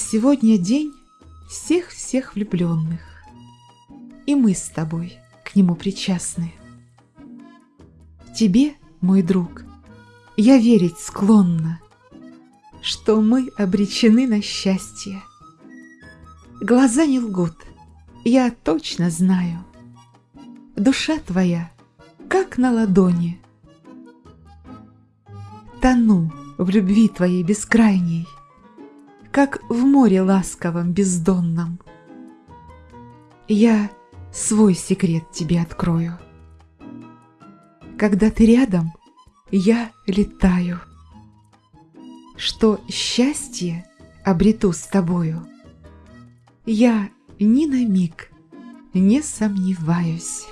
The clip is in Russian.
Сегодня день всех-всех влюбленных, И мы с тобой к нему причастны. Тебе, мой друг, я верить склонна, Что мы обречены на счастье. Глаза не лгут, я точно знаю. Душа твоя, как на ладони. Тону в любви твоей бескрайней, Как в море ласковом бездонном. Я свой секрет тебе открою. Когда ты рядом, я летаю. Что счастье обрету с тобою, Я ни на миг не сомневаюсь.